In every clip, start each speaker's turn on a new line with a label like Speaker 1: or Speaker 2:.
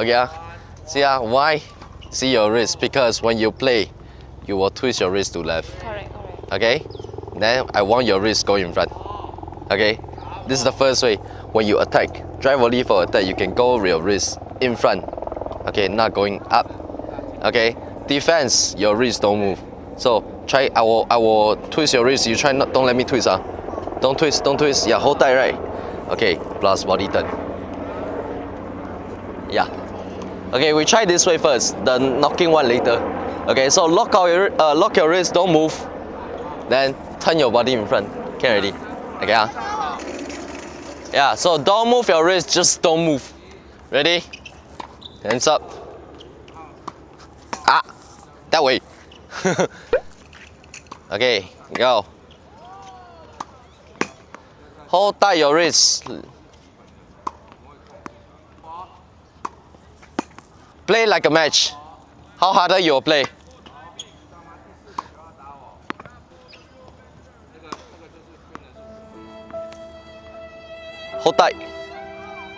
Speaker 1: Okay, ah. see ah, why? See your wrist because when you play, you will twist your wrist to left.
Speaker 2: Correct, correct.
Speaker 1: Okay? Then I want your wrist go in front. Okay? This is the first way. When you attack, drive volley for attack, you can go with your wrist in front. Okay, not going up. Okay? Defense, your wrist don't move. So try I will I will twist your wrist. You try not don't let me twist ah. Don't twist, don't twist. Yeah, hold tight, right? Okay, plus body turn. Yeah. Okay, we try this way first, the knocking one later. Okay, so lock out your uh, lock your wrist, don't move. Then turn your body in front. Okay, ready? Okay, ah. Yeah, so don't move your wrist, just don't move. Ready? Hands up. Ah, that way. okay, go. Hold tight your wrist. Play like a match. How harder you will play? Hold tight.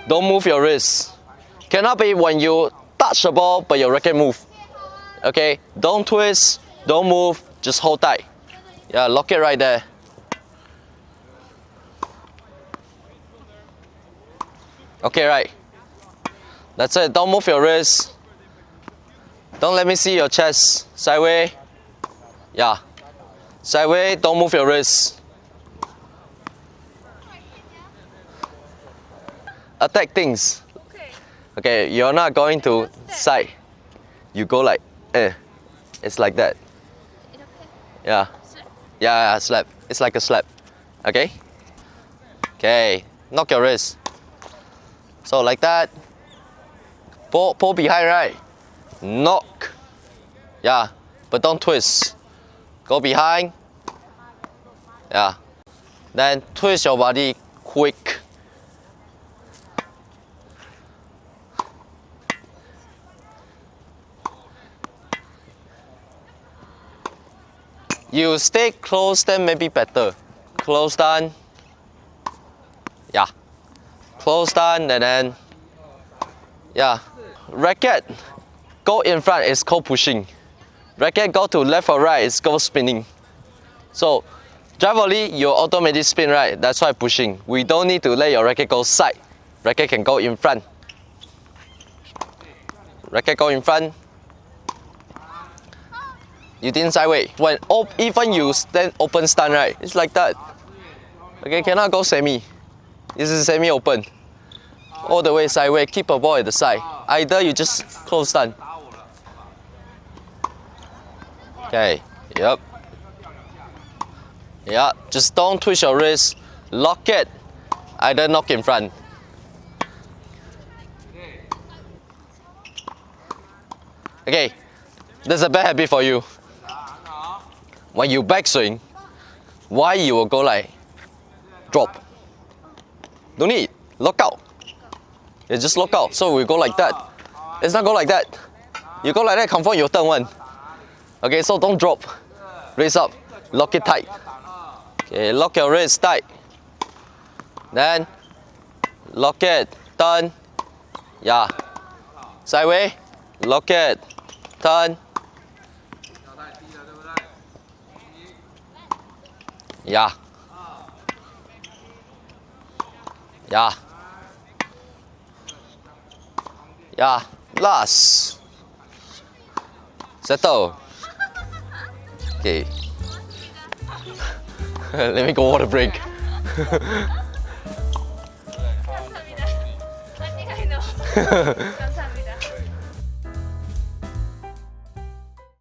Speaker 1: Don't move your wrist. Cannot be when you touch the ball but your racket move. Okay? Don't twist, don't move, just hold tight. Yeah, lock it right there. Okay, right. That's it. Don't move your wrist. Don't let me see your chest. Sideway. Yeah. Sideway, don't move your wrist. Attack things.
Speaker 2: Okay.
Speaker 1: Okay, you're not going to side. You go like, eh. It's like that. Yeah. Yeah, yeah, slap. It's like a slap. Okay? Okay. Knock your wrist. So like that. Pull, pull behind, right? Knock. Yeah. But don't twist. Go behind. Yeah. Then twist your body quick. You stay close, then maybe better. Close down. Yeah. Close down and then, yeah. Racket go in front is called pushing. Racket go to left or right is called spinning. So, drive volley, you automatically spin right. That's why pushing. We don't need to let your racket go side. Racket can go in front. Racket go in front. You didn't sideway. When op- even you stand open stand right, it's like that. Okay, cannot go semi. This is semi open. All the way sideway, keep a ball at the side. Either you just close stand. Okay, yep. Yeah, just don't twist your wrist. Lock it. Either knock in front. Okay, there's a bad habit for you. When you backswing, why you will go like drop? Don't need lock out. You just lock out. So we go like that. It's not go like that. You go like that, confirm your turn one. Okay, so don't drop. Raise up. Lock it tight. Okay, lock your wrist tight. Then lock it. Turn. Yeah. Sideway. Lock it. Turn. Yeah. Yeah. Yeah. Last. Settle. Okay. Let me go water break.